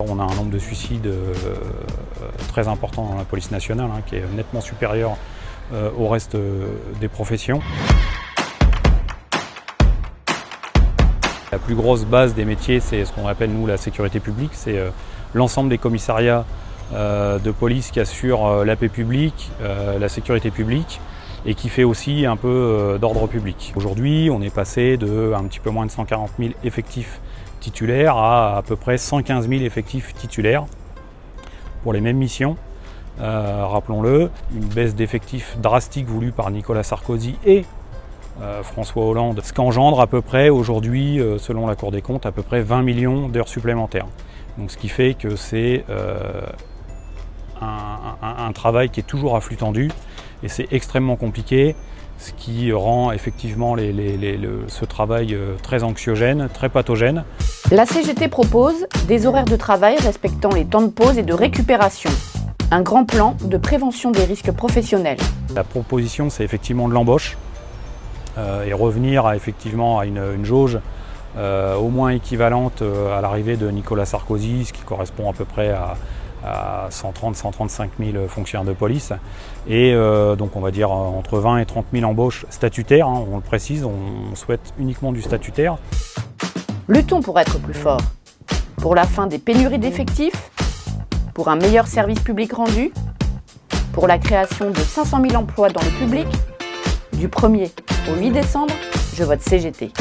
On a un nombre de suicides euh, très important dans la police nationale, hein, qui est nettement supérieur euh, au reste euh, des professions. La plus grosse base des métiers, c'est ce qu'on appelle nous la sécurité publique, c'est l'ensemble des commissariats de police qui assurent la paix publique, la sécurité publique et qui fait aussi un peu d'ordre public. Aujourd'hui, on est passé de un petit peu moins de 140 000 effectifs titulaires à à peu près 115 000 effectifs titulaires pour les mêmes missions. Euh, rappelons-le, une baisse d'effectifs drastique voulue par Nicolas Sarkozy et euh, François Hollande, ce qu'engendre à peu près aujourd'hui, euh, selon la Cour des comptes, à peu près 20 millions d'heures supplémentaires. Donc, ce qui fait que c'est un, un, travail qui est toujours à flux tendu et c'est extrêmement compliqué ce qui rend effectivement ce travail euh, très anxiogène, très pathogène. La CGT propose des horaires de travail respectant les temps de pause et de récupération. Un grand plan de prévention des risques professionnels. La proposition, c'est effectivement de l'embauche euh, et revenir à, effectivement à une, jauge euh, au moins équivalente à l'arrivée de Nicolas Sarkozy, ce qui correspond à peu près à, à 130-135 000 fonctionnaires de police. Et euh, donc on va dire entre 20 et 30 000 embauches statutaires, hein, on le précise, on souhaite uniquement du statutaire. Luttons pour être plus fort, pour la fin des pénuries d'effectifs, pour un meilleur service public rendu, pour la création de 500 000 emplois dans le public. Du 1er au 8 décembre, je vote CGT.